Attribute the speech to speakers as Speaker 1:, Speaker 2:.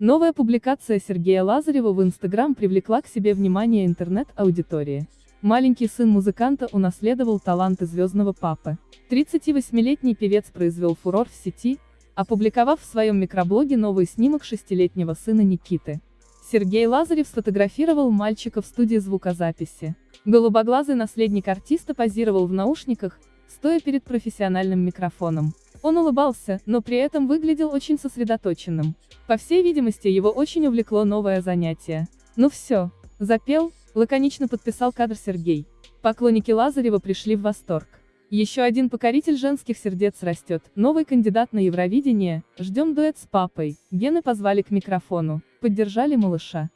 Speaker 1: Новая публикация Сергея Лазарева в Инстаграм привлекла к себе внимание интернет-аудитории. Маленький сын музыканта унаследовал таланты звездного папы. 38-летний певец произвел фурор в сети, опубликовав в своем микроблоге новый снимок шестилетнего сына Никиты. Сергей Лазарев сфотографировал мальчика в студии звукозаписи. Голубоглазый наследник артиста позировал в наушниках, стоя перед профессиональным микрофоном. Он улыбался, но при этом выглядел очень сосредоточенным. По всей видимости, его очень увлекло новое занятие. Ну все, запел, лаконично подписал кадр Сергей. Поклонники Лазарева пришли в восторг. Еще один покоритель женских сердец растет, новый кандидат на Евровидение, ждем дуэт с папой, гены позвали к микрофону, поддержали малыша.